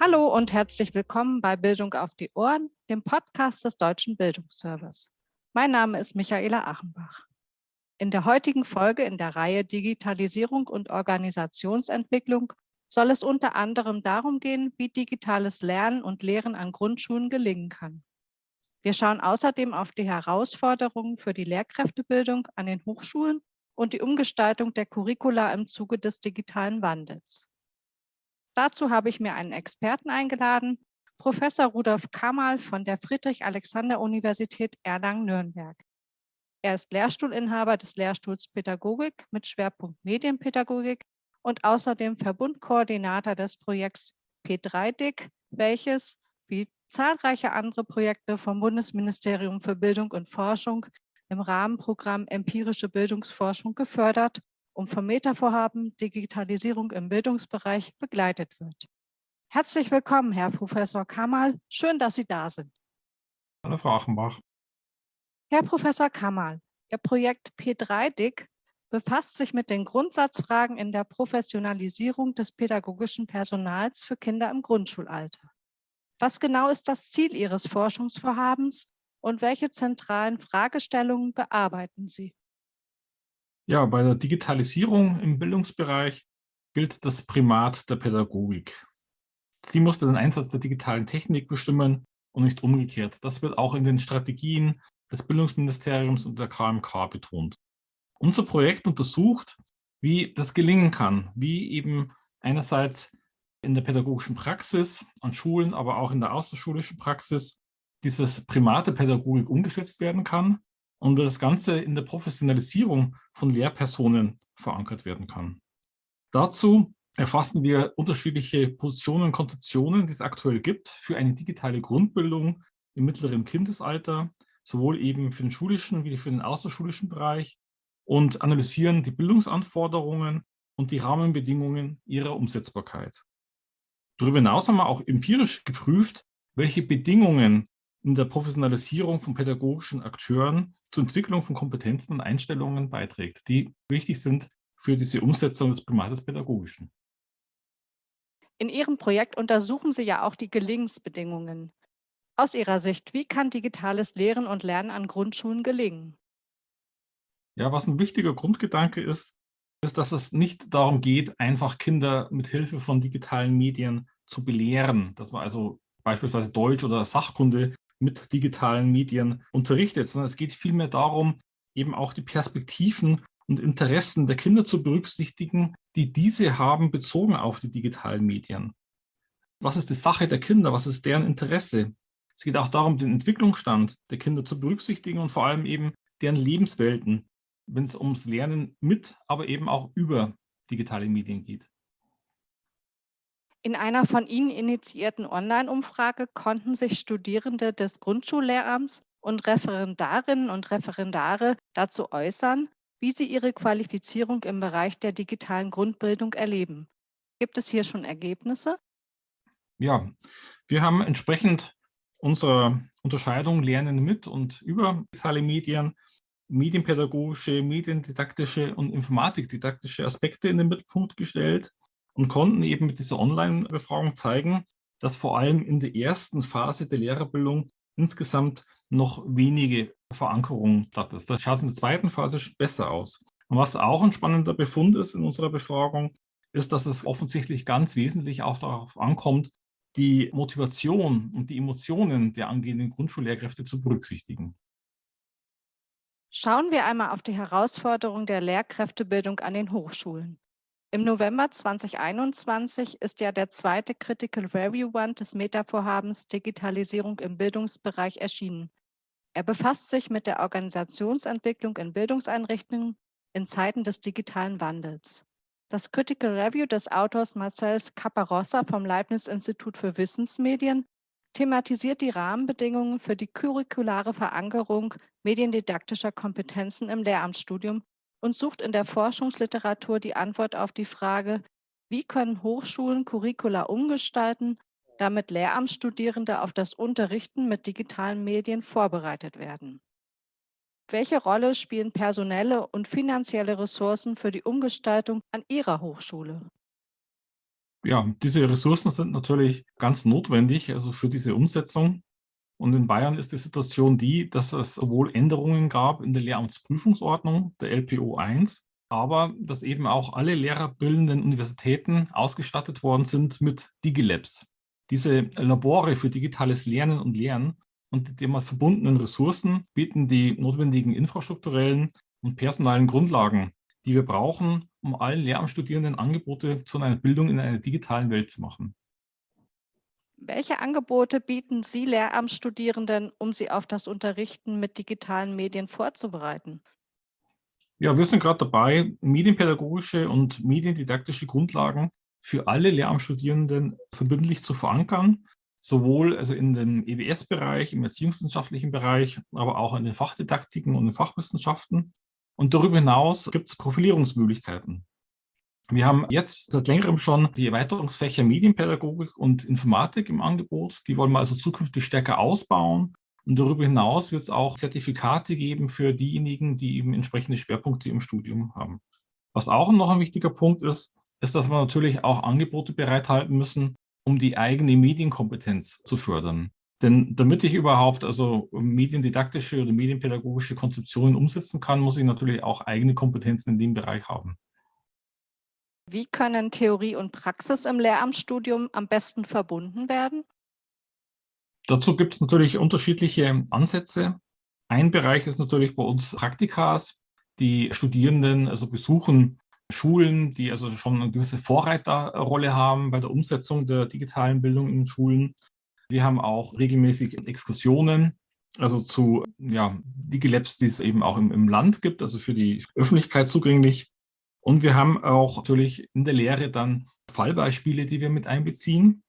Hallo und herzlich willkommen bei Bildung auf die Ohren, dem Podcast des Deutschen Bildungsservice. Mein Name ist Michaela Achenbach. In der heutigen Folge in der Reihe Digitalisierung und Organisationsentwicklung soll es unter anderem darum gehen, wie digitales Lernen und Lehren an Grundschulen gelingen kann. Wir schauen außerdem auf die Herausforderungen für die Lehrkräftebildung an den Hochschulen und die Umgestaltung der Curricula im Zuge des digitalen Wandels. Dazu habe ich mir einen Experten eingeladen, Professor Rudolf Kamal von der Friedrich-Alexander-Universität Erlangen-Nürnberg. Er ist Lehrstuhlinhaber des Lehrstuhls Pädagogik mit Schwerpunkt Medienpädagogik und außerdem Verbundkoordinator des Projekts P3DIC, welches, wie zahlreiche andere Projekte vom Bundesministerium für Bildung und Forschung im Rahmenprogramm Empirische Bildungsforschung gefördert und vom Metavorhaben Digitalisierung im Bildungsbereich begleitet wird. Herzlich willkommen, Herr Professor Kamal. Schön, dass Sie da sind. Hallo, Frau Achenbach. Herr Professor Kamal, Ihr Projekt P3DIC befasst sich mit den Grundsatzfragen in der Professionalisierung des pädagogischen Personals für Kinder im Grundschulalter. Was genau ist das Ziel Ihres Forschungsvorhabens und welche zentralen Fragestellungen bearbeiten Sie? Ja, bei der Digitalisierung im Bildungsbereich gilt das Primat der Pädagogik. Sie musste den Einsatz der digitalen Technik bestimmen und nicht umgekehrt. Das wird auch in den Strategien des Bildungsministeriums und der KMK betont. Unser Projekt untersucht, wie das gelingen kann, wie eben einerseits in der pädagogischen Praxis an Schulen, aber auch in der außerschulischen Praxis dieses Primat der Pädagogik umgesetzt werden kann und das Ganze in der Professionalisierung von Lehrpersonen verankert werden kann. Dazu erfassen wir unterschiedliche Positionen und Konzeptionen, die es aktuell gibt für eine digitale Grundbildung im mittleren Kindesalter, sowohl eben für den schulischen wie für den außerschulischen Bereich und analysieren die Bildungsanforderungen und die Rahmenbedingungen ihrer Umsetzbarkeit. Darüber hinaus haben wir auch empirisch geprüft, welche Bedingungen in der Professionalisierung von pädagogischen Akteuren zur Entwicklung von Kompetenzen und Einstellungen beiträgt, die wichtig sind für diese Umsetzung des Primates Pädagogischen. In Ihrem Projekt untersuchen Sie ja auch die Gelingensbedingungen. Aus Ihrer Sicht, wie kann digitales Lehren und Lernen an Grundschulen gelingen? Ja, was ein wichtiger Grundgedanke ist, ist, dass es nicht darum geht, einfach Kinder mit Hilfe von digitalen Medien zu belehren, dass man also beispielsweise Deutsch oder Sachkunde mit digitalen Medien unterrichtet, sondern es geht vielmehr darum, eben auch die Perspektiven und Interessen der Kinder zu berücksichtigen, die diese haben bezogen auf die digitalen Medien. Was ist die Sache der Kinder? Was ist deren Interesse? Es geht auch darum, den Entwicklungsstand der Kinder zu berücksichtigen und vor allem eben deren Lebenswelten, wenn es ums Lernen mit, aber eben auch über digitale Medien geht. In einer von Ihnen initiierten Online-Umfrage konnten sich Studierende des Grundschullehramts und Referendarinnen und Referendare dazu äußern, wie sie ihre Qualifizierung im Bereich der digitalen Grundbildung erleben. Gibt es hier schon Ergebnisse? Ja, wir haben entsprechend unserer Unterscheidung Lernen mit und über digitale Medien medienpädagogische, mediendidaktische und informatikdidaktische Aspekte in den Mittelpunkt gestellt und konnten eben mit dieser Online-Befragung zeigen, dass vor allem in der ersten Phase der Lehrerbildung insgesamt noch wenige Verankerungen statt ist. Das schaut in der zweiten Phase besser aus. Und was auch ein spannender Befund ist in unserer Befragung, ist, dass es offensichtlich ganz wesentlich auch darauf ankommt, die Motivation und die Emotionen der angehenden Grundschullehrkräfte zu berücksichtigen. Schauen wir einmal auf die Herausforderung der Lehrkräftebildung an den Hochschulen. Im November 2021 ist ja der zweite Critical Review Band des Meta-Vorhabens Digitalisierung im Bildungsbereich erschienen. Er befasst sich mit der Organisationsentwicklung in Bildungseinrichtungen in Zeiten des digitalen Wandels. Das Critical Review des Autors Marcel Caparossa vom Leibniz-Institut für Wissensmedien thematisiert die Rahmenbedingungen für die curriculare Verankerung mediendidaktischer Kompetenzen im Lehramtsstudium und sucht in der Forschungsliteratur die Antwort auf die Frage, wie können Hochschulen Curricula umgestalten, damit Lehramtsstudierende auf das Unterrichten mit digitalen Medien vorbereitet werden. Welche Rolle spielen personelle und finanzielle Ressourcen für die Umgestaltung an Ihrer Hochschule? Ja, diese Ressourcen sind natürlich ganz notwendig, also für diese Umsetzung. Und in Bayern ist die Situation die, dass es sowohl Änderungen gab in der Lehramtsprüfungsordnung, der LPO 1, aber dass eben auch alle lehrerbildenden Universitäten ausgestattet worden sind mit Digilabs. Diese Labore für digitales Lernen und Lernen und die damit verbundenen Ressourcen bieten die notwendigen infrastrukturellen und personalen Grundlagen, die wir brauchen, um allen Lehramtsstudierenden Angebote zu einer Bildung in einer digitalen Welt zu machen. Welche Angebote bieten Sie Lehramtsstudierenden, um sie auf das Unterrichten mit digitalen Medien vorzubereiten? Ja, wir sind gerade dabei, medienpädagogische und mediendidaktische Grundlagen für alle Lehramtsstudierenden verbindlich zu verankern, sowohl also in dem EWS-Bereich, im erziehungswissenschaftlichen Bereich, aber auch in den Fachdidaktiken und den Fachwissenschaften. Und darüber hinaus gibt es Profilierungsmöglichkeiten. Wir haben jetzt seit längerem schon die Erweiterungsfächer Medienpädagogik und Informatik im Angebot. Die wollen wir also zukünftig stärker ausbauen. Und darüber hinaus wird es auch Zertifikate geben für diejenigen, die eben entsprechende Schwerpunkte im Studium haben. Was auch noch ein wichtiger Punkt ist, ist, dass wir natürlich auch Angebote bereithalten müssen, um die eigene Medienkompetenz zu fördern. Denn damit ich überhaupt also mediendidaktische oder medienpädagogische Konzeptionen umsetzen kann, muss ich natürlich auch eigene Kompetenzen in dem Bereich haben. Wie können Theorie und Praxis im Lehramtsstudium am besten verbunden werden? Dazu gibt es natürlich unterschiedliche Ansätze. Ein Bereich ist natürlich bei uns Praktikas. Die Studierenden also besuchen Schulen, die also schon eine gewisse Vorreiterrolle haben bei der Umsetzung der digitalen Bildung in Schulen. Wir haben auch regelmäßig Exkursionen, also zu ja, Digilabs, die es eben auch im, im Land gibt, also für die Öffentlichkeit zugänglich. Und wir haben auch natürlich in der Lehre dann Fallbeispiele, die wir mit einbeziehen.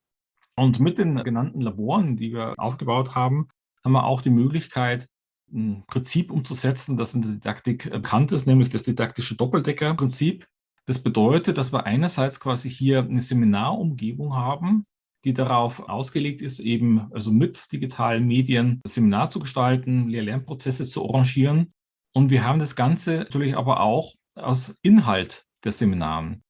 Und mit den genannten Laboren, die wir aufgebaut haben, haben wir auch die Möglichkeit, ein Prinzip umzusetzen, das in der Didaktik bekannt ist, nämlich das didaktische Doppeldecker-Prinzip. Das bedeutet, dass wir einerseits quasi hier eine Seminarumgebung haben, die darauf ausgelegt ist, eben also mit digitalen Medien das Seminar zu gestalten, Lehr-Lernprozesse zu arrangieren. Und wir haben das Ganze natürlich aber auch aus Inhalt der Seminaren.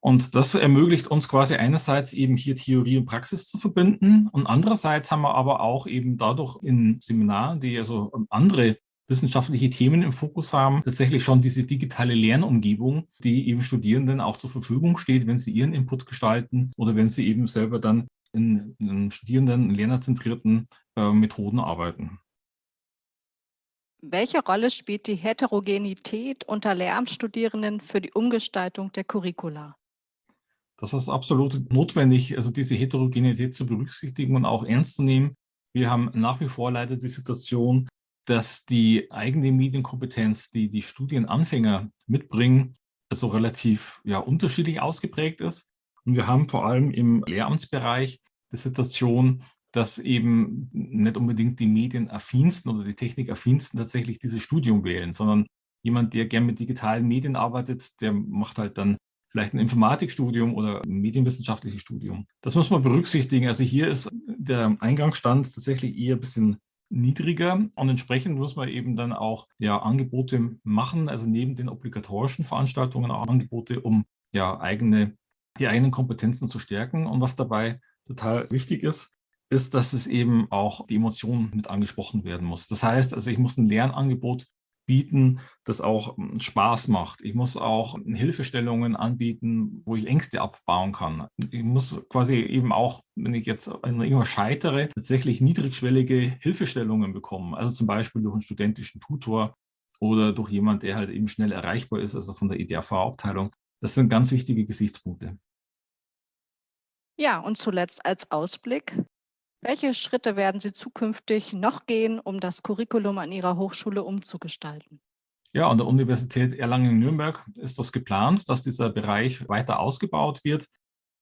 Und das ermöglicht uns quasi einerseits eben hier Theorie und Praxis zu verbinden und andererseits haben wir aber auch eben dadurch in Seminaren, die also andere wissenschaftliche Themen im Fokus haben, tatsächlich schon diese digitale Lernumgebung, die eben Studierenden auch zur Verfügung steht, wenn sie ihren Input gestalten oder wenn sie eben selber dann in, in Studierenden, lernerzentrierten äh, Methoden arbeiten. Welche Rolle spielt die Heterogenität unter Lehramtsstudierenden für die Umgestaltung der Curricula? Das ist absolut notwendig, also diese Heterogenität zu berücksichtigen und auch ernst zu nehmen. Wir haben nach wie vor leider die Situation, dass die eigene Medienkompetenz, die die Studienanfänger mitbringen, also relativ ja, unterschiedlich ausgeprägt ist. Und wir haben vor allem im Lehramtsbereich die Situation, dass eben nicht unbedingt die Medienaffinsten oder die Technikaffinsten tatsächlich dieses Studium wählen, sondern jemand, der gern mit digitalen Medien arbeitet, der macht halt dann vielleicht ein Informatikstudium oder ein medienwissenschaftliches Studium. Das muss man berücksichtigen. Also hier ist der Eingangsstand tatsächlich eher ein bisschen niedriger und entsprechend muss man eben dann auch ja, Angebote machen, also neben den obligatorischen Veranstaltungen auch Angebote, um ja eigene, die eigenen Kompetenzen zu stärken. Und was dabei total wichtig ist, ist, dass es eben auch die Emotionen mit angesprochen werden muss. Das heißt, also ich muss ein Lernangebot bieten, das auch hm, Spaß macht. Ich muss auch Hilfestellungen anbieten, wo ich Ängste abbauen kann. Ich muss quasi eben auch, wenn ich jetzt irgendwas scheitere, tatsächlich niedrigschwellige Hilfestellungen bekommen. Also zum Beispiel durch einen studentischen Tutor oder durch jemand, der halt eben schnell erreichbar ist, also von der EDRV-Abteilung. Das sind ganz wichtige Gesichtspunkte. Ja, und zuletzt als Ausblick, welche Schritte werden Sie zukünftig noch gehen, um das Curriculum an Ihrer Hochschule umzugestalten? Ja, an der Universität Erlangen-Nürnberg ist das geplant, dass dieser Bereich weiter ausgebaut wird.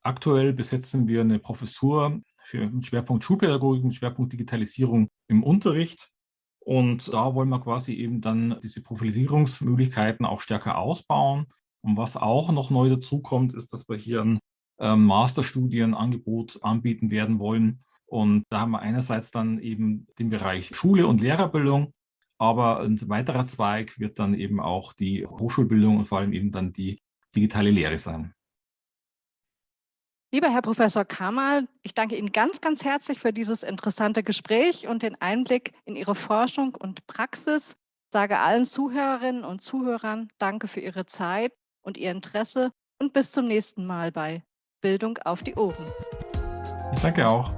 Aktuell besetzen wir eine Professur für einen Schwerpunkt Schulpädagogik, einen Schwerpunkt Digitalisierung im Unterricht. Und da wollen wir quasi eben dann diese Profilisierungsmöglichkeiten auch stärker ausbauen. Und was auch noch neu dazukommt, ist, dass wir hier ein ähm, Masterstudienangebot anbieten werden wollen, und da haben wir einerseits dann eben den Bereich Schule und Lehrerbildung, aber ein weiterer Zweig wird dann eben auch die Hochschulbildung und vor allem eben dann die digitale Lehre sein. Lieber Herr Professor Kamal, ich danke Ihnen ganz, ganz herzlich für dieses interessante Gespräch und den Einblick in Ihre Forschung und Praxis. Ich sage allen Zuhörerinnen und Zuhörern Danke für Ihre Zeit und Ihr Interesse und bis zum nächsten Mal bei Bildung auf die Ohren. Ich danke auch.